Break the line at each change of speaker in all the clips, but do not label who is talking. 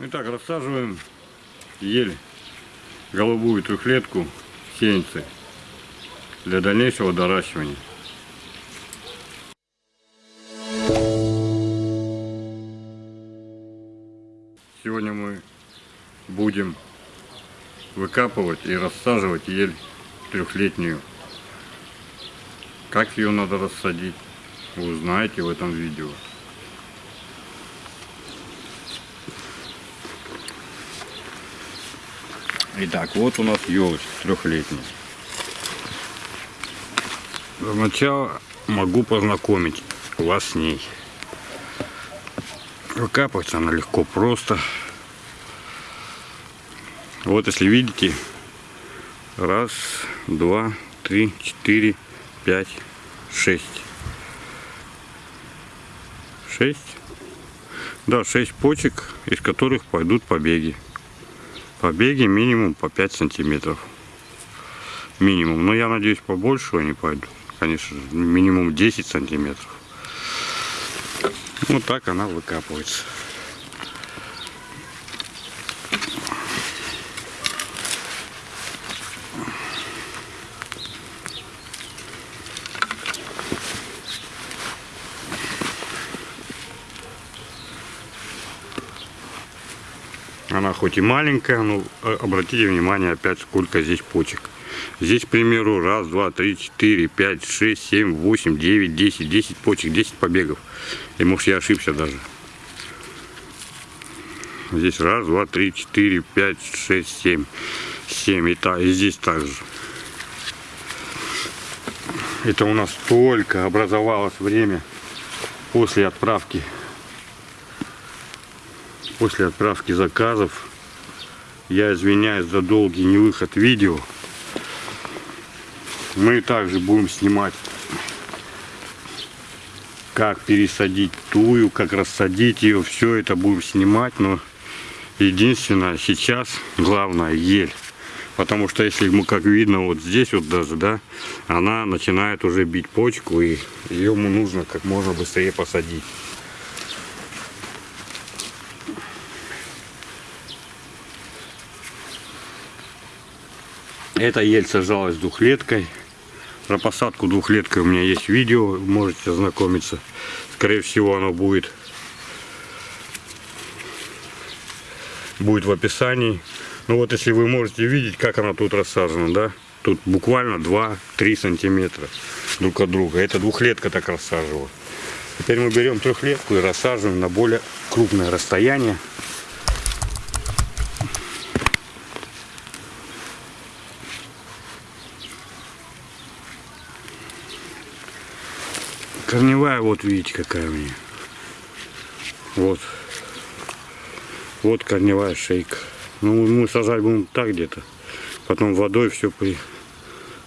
Итак, рассаживаем ель, голубую трехлетку, сеянцы для дальнейшего доращивания. Сегодня мы будем выкапывать и рассаживать ель трехлетнюю. Как ее надо рассадить, вы узнаете в этом видео. Итак, вот у нас елочка трехлетняя. Для начала могу познакомить вас с ней. Выкапывается она легко, просто. Вот если видите, раз, два, три, четыре, пять, шесть. Шесть? Да, шесть почек, из которых пойдут побеги. Побеги минимум по 5 сантиметров. Минимум. Но я надеюсь, побольше они пойдут. Конечно, минимум 10 сантиметров. Вот так она выкапывается. Она хоть и маленькая, но э, обратите внимание опять, сколько здесь почек. Здесь, к примеру, раз, два, три, четыре, пять, шесть, семь, восемь, девять, десять, десять почек, десять побегов. И может я ошибся даже. Здесь раз, два, три, четыре, пять, шесть, семь. Семь. И, та, и здесь также. Это у нас только образовалось время после отправки после отправки заказов. Я извиняюсь за долгий невыход видео. Мы также будем снимать, как пересадить тую, как рассадить ее. Все это будем снимать, но единственное сейчас главное ель. Потому что если мы, как видно, вот здесь вот даже, да, она начинает уже бить почку, и ее нужно как можно быстрее посадить. Эта ель сажалась двухлеткой. Про посадку двухлеткой у меня есть видео, можете ознакомиться. Скорее всего оно будет, будет в описании. Ну вот если вы можете видеть, как она тут рассажена, да? Тут буквально 2-3 сантиметра друг от друга. Это двухлетка так рассаживала. Теперь мы берем трехлетку и рассаживаем на более крупное расстояние. Корневая, вот видите, какая у меня. Вот. Вот корневая шейка. Ну, мы сажать будем так где-то. Потом водой все при,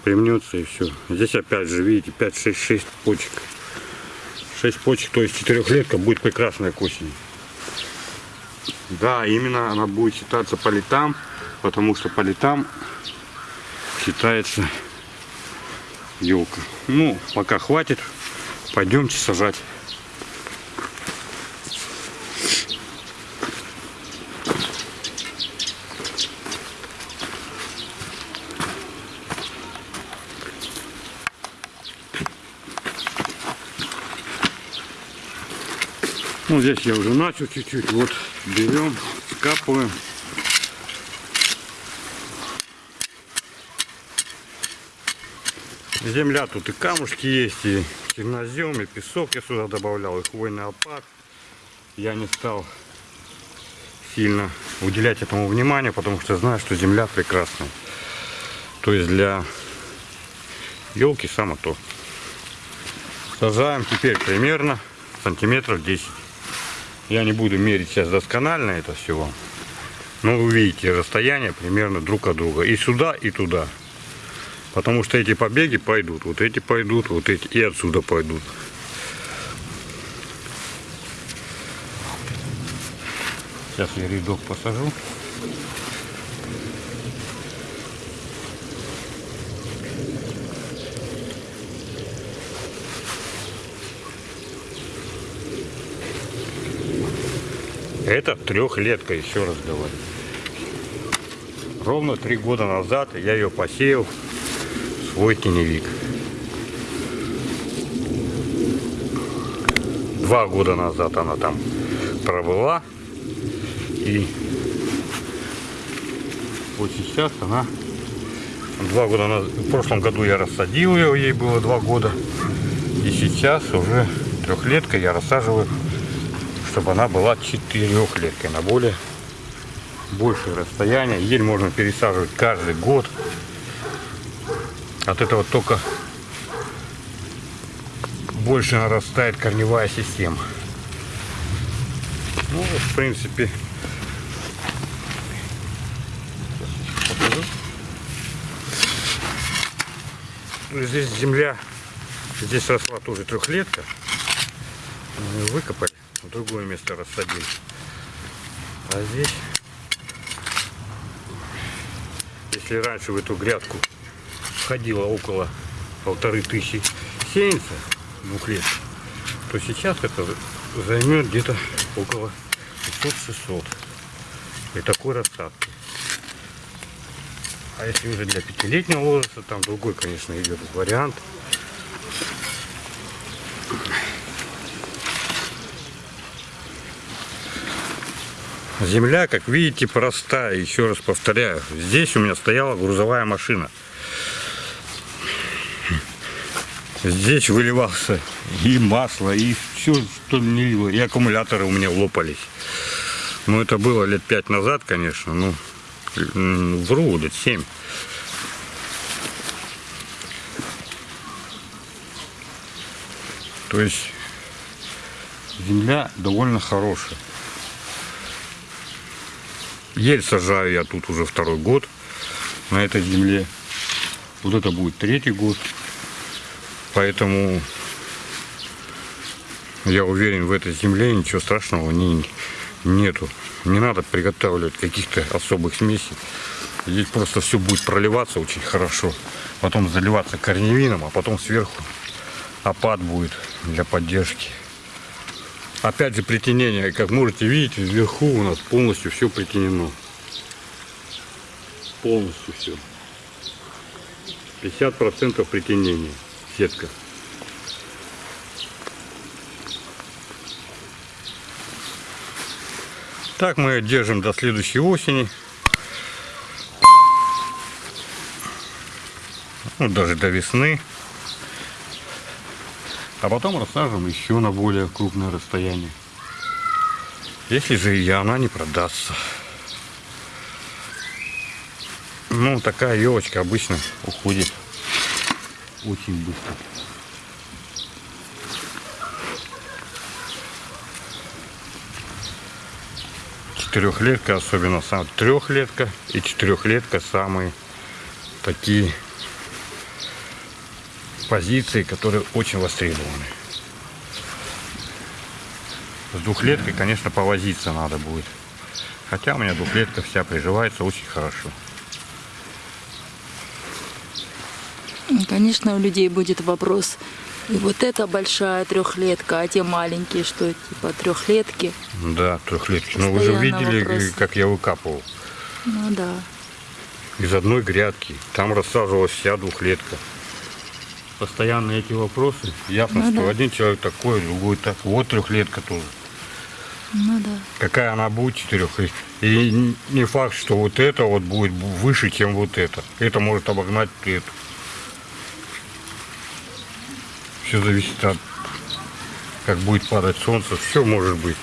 примнется и все. Здесь опять же, видите, 5-6-6 почек. 6 почек, то есть четырехлетка будет прекрасная к осени. Да, именно она будет считаться по летам, потому что по летам считается елка. Ну, пока хватит. Пойдемте сажать. Ну, здесь я уже начал чуть-чуть. Вот берем, скапываем. Земля тут и камушки есть, и чернозем, и песок я сюда добавлял, и хвойный опад. Я не стал сильно уделять этому внимание, потому что знаю, что земля прекрасная. То есть для елки само то. Сажаем теперь примерно сантиметров 10. Я не буду мерить сейчас досконально это все вам. Но вы видите расстояние примерно друг от друга. И сюда, и туда. Потому что эти побеги пойдут, вот эти пойдут, вот эти и отсюда пойдут. Сейчас я рядок посажу. Это трехлетка, еще раз говорю. Ровно три года назад я ее посеял свой теневик. Два года назад она там пробыла. И вот сейчас она два года назад, в прошлом году я рассадил ее, ей было два года. И сейчас уже трехлетка я рассаживаю, чтобы она была четырехлеткой на более большее расстояние. Ель можно пересаживать каждый год. От этого только больше нарастает корневая система. Ну, в принципе. Ну, Здесь земля, здесь росла тоже трехлетка. Мы выкопали, в другое место рассадили. А здесь, если раньше в эту грядку входило около полторы тысячи сеянцев, двухлеток, то сейчас это займет где-то около 500-600 при такой рассадке. А если уже для пятилетнего возраста, там другой, конечно, идет вариант. Земля, как видите, простая. Еще раз повторяю, здесь у меня стояла грузовая машина. Здесь выливался и масло, и все, что лило. И аккумуляторы у меня лопались. Ну, это было лет пять назад, конечно. Ну, вру, лет семь. То есть земля довольно хорошая. Ель сажаю я тут уже второй год на этой земле. Вот это будет третий год. Поэтому я уверен, в этой земле ничего страшного не, нету. Не надо приготавливать каких-то особых смесей. Здесь просто все будет проливаться очень хорошо. Потом заливаться корневином, а потом сверху опад будет для поддержки. Опять же притенение, как можете видеть, вверху у нас полностью все притенено. Полностью все. 50% притенения. Сетка. Так мы ее держим до следующей осени. Ну, даже до весны. А потом рассаживаем еще на более крупное расстояние. Если же и она не продастся. Ну, такая елочка обычно уходит очень быстро. Четырехлетка, особенно сам трехлетка и четырехлетка самые такие позиции, которые очень востребованы. С двухлеткой, конечно, повозиться надо будет. Хотя у меня двухлетка вся приживается очень хорошо.
Ну, Конечно, у людей будет вопрос. И вот эта большая трехлетка, а те маленькие, что типа трехлетки.
Да, трехлетки. Но вы же видели,
вопросы.
как я выкапывал.
Ну да.
из одной грядки. Там рассаживалась вся двухлетка. Постоянно эти вопросы. Ясно,
Ну
что
да.
один человек такой, другой так. Вот трехлетка тоже.
Ну да.
Какая она будет четырех. И не факт, что вот это вот будет выше, чем вот это. Это может обогнать эту. Все зависит от как будет падать солнце. Все может быть.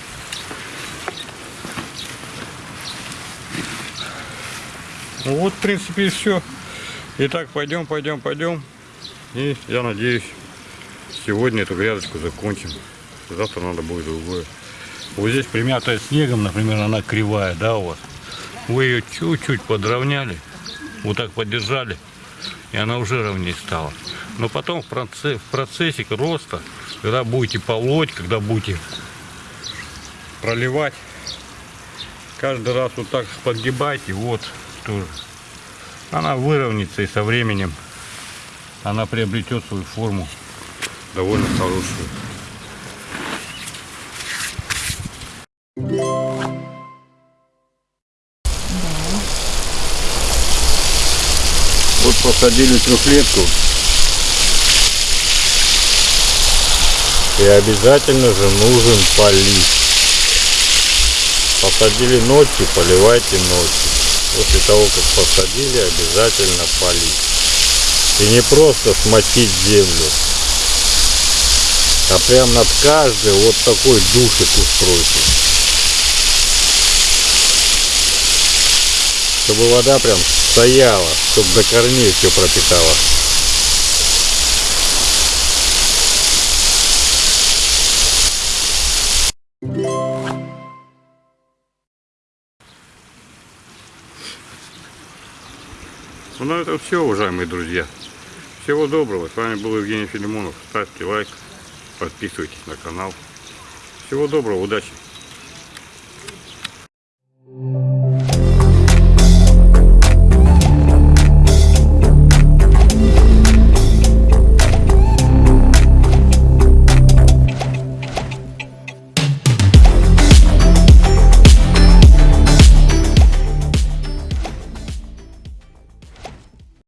Ну вот, в принципе, и все. Итак, пойдем, пойдем, пойдем. И я надеюсь, сегодня эту грядочку закончим. Завтра надо будет другое. Вот здесь примятая снегом, например, она кривая, да, у вас? Вы ее чуть-чуть подровняли, вот так поддержали, и она уже ровнее стала. Но потом в, процессе, в процессе роста, когда будете полоть, когда будете проливать, каждый раз вот так подгибайте, вот тоже. Она выровняется и со временем она приобретет свою форму довольно хорошую. Вот посадили трехлетку. И обязательно же нужен полив. Посадили ночью, поливайте ночью. После того, как посадили, обязательно полить. И не просто смочить землю, а прям над каждой вот такой душик устройте. Чтобы вода прям стояла, чтобы до корней все пропитала. Ну на этом все, уважаемые друзья. Всего доброго. С вами был Евгений Филимонов. Ставьте лайк, подписывайтесь на канал. Всего доброго, удачи.